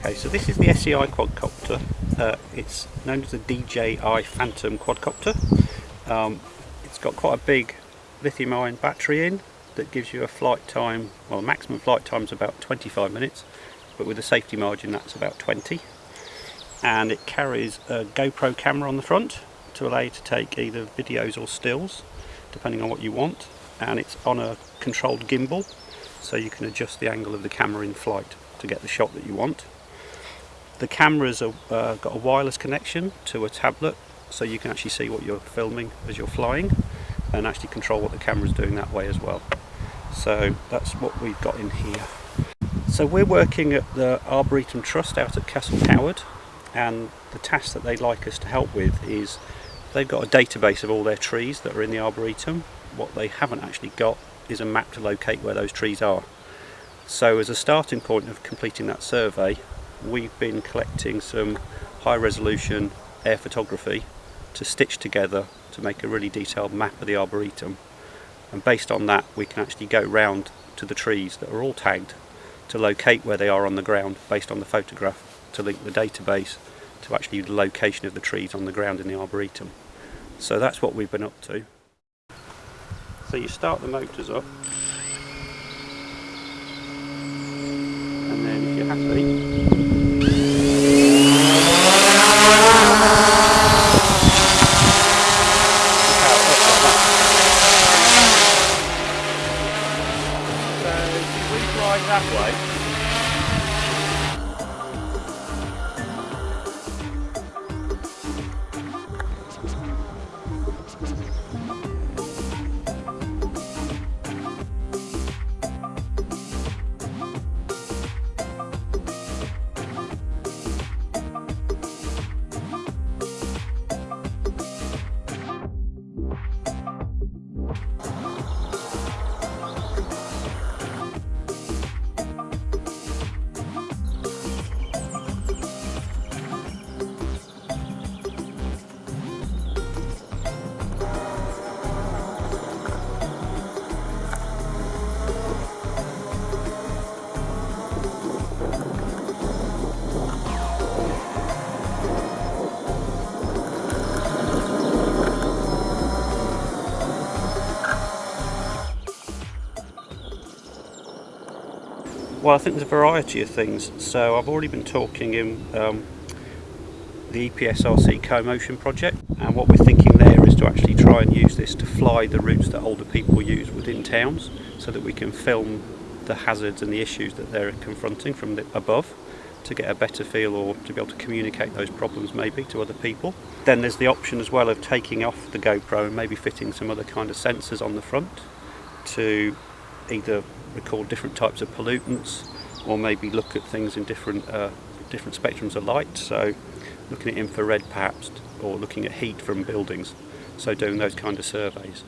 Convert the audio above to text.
Okay, so this is the SEI quadcopter. Uh, it's known as the DJI Phantom quadcopter. Um, it's got quite a big lithium ion battery in that gives you a flight time, well maximum flight time is about 25 minutes, but with a safety margin that's about 20. And it carries a GoPro camera on the front to allow you to take either videos or stills, depending on what you want. And it's on a controlled gimbal, so you can adjust the angle of the camera in flight to get the shot that you want. The camera's uh, got a wireless connection to a tablet so you can actually see what you're filming as you're flying and actually control what the camera's doing that way as well. So that's what we've got in here. So we're working at the Arboretum Trust out at Castle Howard and the task that they'd like us to help with is they've got a database of all their trees that are in the Arboretum. What they haven't actually got is a map to locate where those trees are. So as a starting point of completing that survey, we've been collecting some high resolution air photography to stitch together to make a really detailed map of the Arboretum. And based on that, we can actually go round to the trees that are all tagged to locate where they are on the ground based on the photograph to link the database to actually the location of the trees on the ground in the Arboretum. So that's what we've been up to. So you start the motors up and then if you're happy that Well, I think there's a variety of things. So I've already been talking in um, the EPSRC co-motion project and what we're thinking there is to actually try and use this to fly the routes that older people use within towns so that we can film the hazards and the issues that they're confronting from above to get a better feel or to be able to communicate those problems maybe to other people. Then there's the option as well of taking off the GoPro and maybe fitting some other kind of sensors on the front to either record different types of pollutants or maybe look at things in different uh, different spectrums of light. So looking at infrared perhaps or looking at heat from buildings. So doing those kind of surveys